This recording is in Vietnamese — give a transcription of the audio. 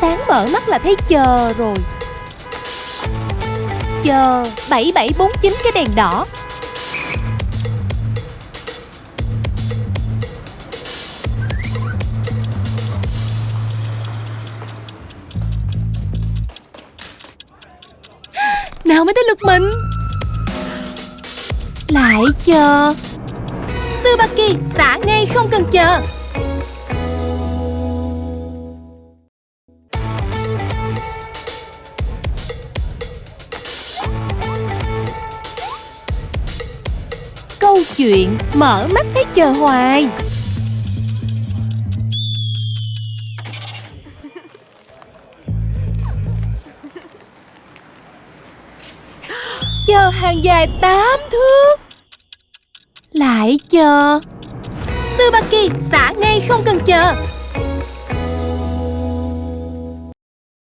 Sáng mở mắt là thấy chờ rồi. Chờ 7749 cái đèn đỏ. Nào mới tới lượt mình. Lại chờ. Tsubaki xả ngay không cần chờ. Chuyện mở mắt thấy chờ hoài. Chờ hàng dài 8 thước. Lại chờ. Tsubaki xả ngay không cần chờ.